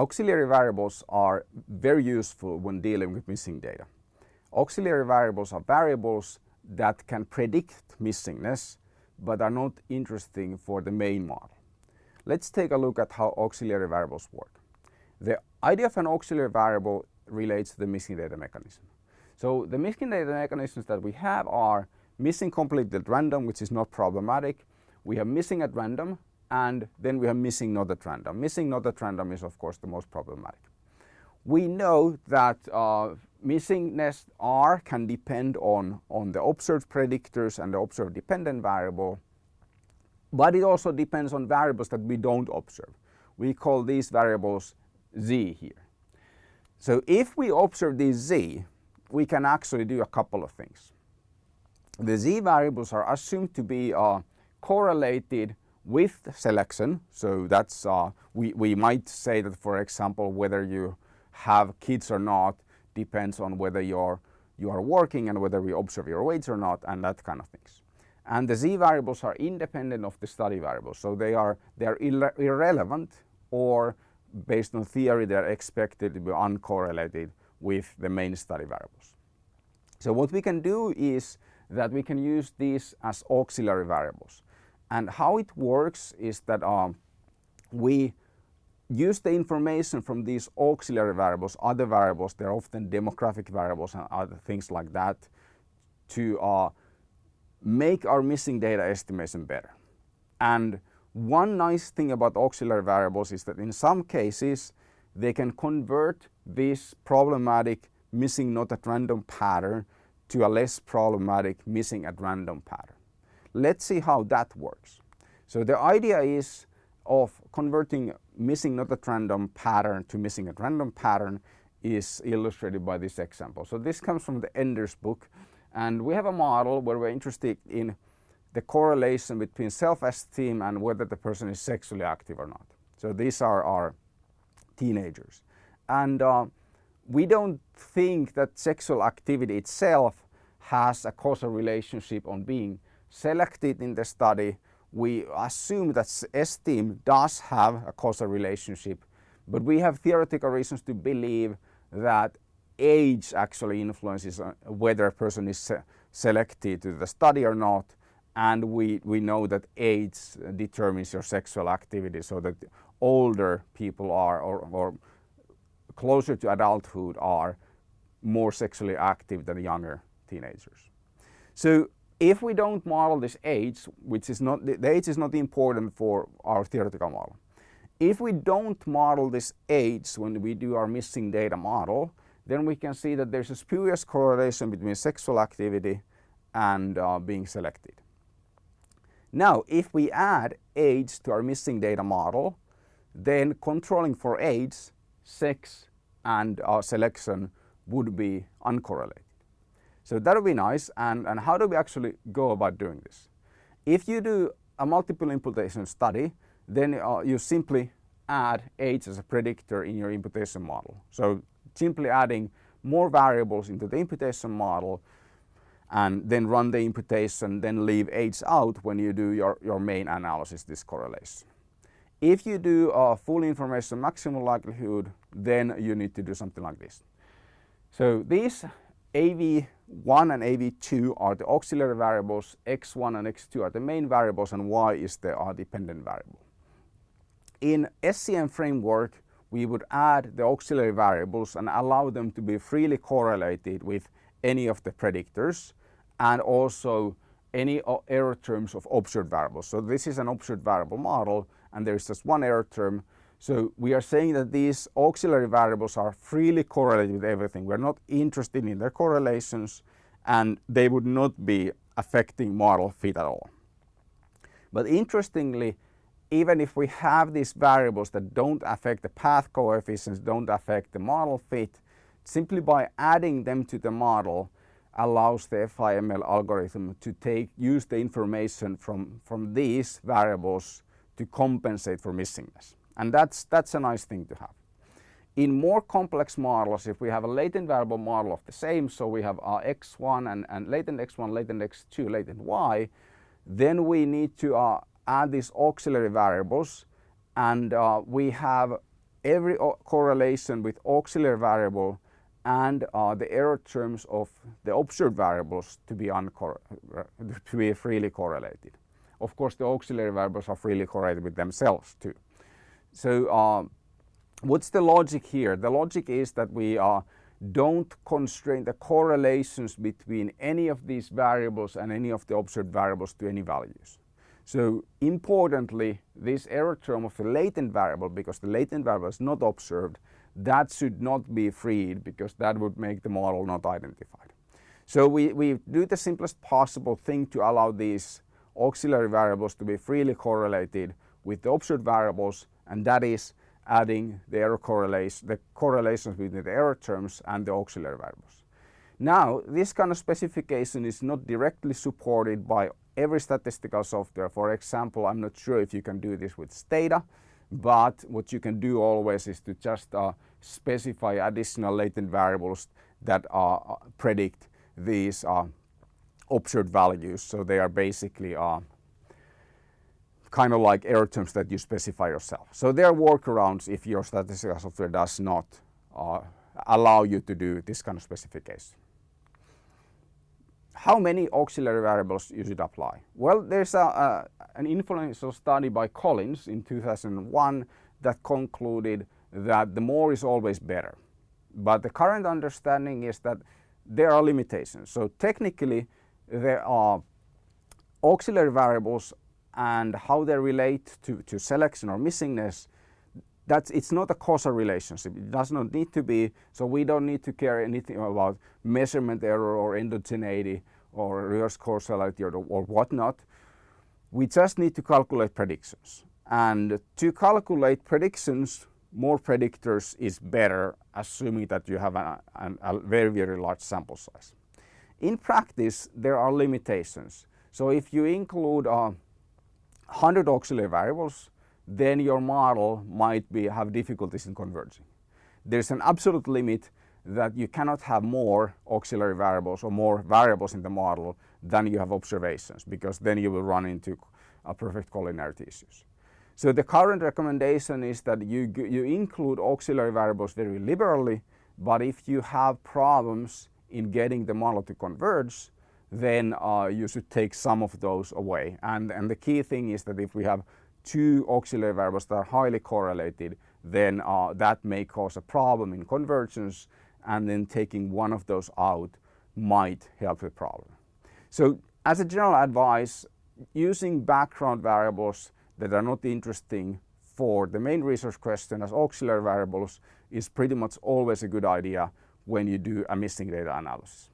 auxiliary variables are very useful when dealing with missing data. Auxiliary variables are variables that can predict missingness but are not interesting for the main model. Let's take a look at how auxiliary variables work. The idea of an auxiliary variable relates to the missing data mechanism. So the missing data mechanisms that we have are missing completely at random, which is not problematic. We have missing at random, and then we are missing not at random. Missing not at random is of course the most problematic. We know that uh, missingness R can depend on, on the observed predictors and the observed dependent variable, but it also depends on variables that we don't observe. We call these variables Z here. So if we observe this Z, we can actually do a couple of things. The Z variables are assumed to be uh, correlated with selection. So that's, uh, we, we might say that for example, whether you have kids or not depends on whether you're, you are working and whether we observe your weights or not and that kind of things. And the Z variables are independent of the study variables. So they are, they are irrelevant or based on theory they're expected to be uncorrelated with the main study variables. So what we can do is that we can use these as auxiliary variables. And how it works is that um, we use the information from these auxiliary variables, other variables, they're often demographic variables and other things like that, to uh, make our missing data estimation better. And one nice thing about auxiliary variables is that in some cases they can convert this problematic missing not at random pattern to a less problematic missing at random pattern. Let's see how that works. So the idea is of converting missing not at random pattern to missing at random pattern is illustrated by this example. So this comes from the Enders book and we have a model where we're interested in the correlation between self-esteem and whether the person is sexually active or not. So these are our teenagers. And uh, we don't think that sexual activity itself has a causal relationship on being selected in the study. We assume that esteem does have a causal relationship, but we have theoretical reasons to believe that age actually influences uh, whether a person is selected to the study or not. And we, we know that age determines your sexual activity so that older people are or, or closer to adulthood are more sexually active than younger teenagers. So if we don't model this age, which is not, the age is not important for our theoretical model. If we don't model this age when we do our missing data model, then we can see that there's a spurious correlation between sexual activity and uh, being selected. Now, if we add age to our missing data model, then controlling for age, sex and uh, selection would be uncorrelated. So that would be nice. And, and how do we actually go about doing this? If you do a multiple imputation study, then uh, you simply add age as a predictor in your imputation model. So simply adding more variables into the imputation model and then run the imputation, then leave age out when you do your, your main analysis, this correlation. If you do a full information maximum likelihood, then you need to do something like this. So these AV1 and AV2 are the auxiliary variables, X1 and X2 are the main variables and Y is the uh, dependent variable. In SEM framework, we would add the auxiliary variables and allow them to be freely correlated with any of the predictors and also any uh, error terms of observed variables. So this is an observed variable model and there is just one error term. So we are saying that these auxiliary variables are freely correlated with everything. We're not interested in their correlations and they would not be affecting model fit at all. But interestingly, even if we have these variables that don't affect the path coefficients, don't affect the model fit, simply by adding them to the model allows the FIML algorithm to take use the information from, from these variables to compensate for missingness. And that's, that's a nice thing to have. In more complex models, if we have a latent variable model of the same, so we have our x1 and, and latent x1, latent x2, latent y, then we need to uh, add these auxiliary variables and uh, we have every correlation with auxiliary variable and uh, the error terms of the observed variables to be, to be freely correlated. Of course, the auxiliary variables are freely correlated with themselves too. So uh, what's the logic here? The logic is that we uh, don't constrain the correlations between any of these variables and any of the observed variables to any values. So importantly, this error term of the latent variable, because the latent variable is not observed, that should not be freed because that would make the model not identified. So we, we do the simplest possible thing to allow these auxiliary variables to be freely correlated with the observed variables and that is adding the error correlation, the correlations between the error terms and the auxiliary variables. Now, this kind of specification is not directly supported by every statistical software. For example, I'm not sure if you can do this with Stata, but what you can do always is to just uh, specify additional latent variables that uh, predict these uh, observed values. So they are basically uh, kind of like error terms that you specify yourself. So there are workarounds if your statistical software does not uh, allow you to do this kind of specification. How many auxiliary variables you should apply? Well, there's a, a, an influential study by Collins in 2001 that concluded that the more is always better. But the current understanding is that there are limitations. So technically there are auxiliary variables and how they relate to, to selection or missingness that's it's not a causal relationship. It does not need to be, so we don't need to care anything about measurement error or endogeneity or reverse causality or, or whatnot. We just need to calculate predictions. And to calculate predictions, more predictors is better, assuming that you have a, a, a very, very large sample size. In practice, there are limitations. So if you include uh, 100 auxiliary variables, then your model might be, have difficulties in converging. There's an absolute limit that you cannot have more auxiliary variables or more variables in the model than you have observations because then you will run into uh, perfect collinearity issues. So the current recommendation is that you, you include auxiliary variables very liberally, but if you have problems in getting the model to converge, then uh, you should take some of those away. And, and the key thing is that if we have two auxiliary variables that are highly correlated, then uh, that may cause a problem in convergence and then taking one of those out might help the problem. So as a general advice, using background variables that are not interesting for the main research question as auxiliary variables is pretty much always a good idea when you do a missing data analysis.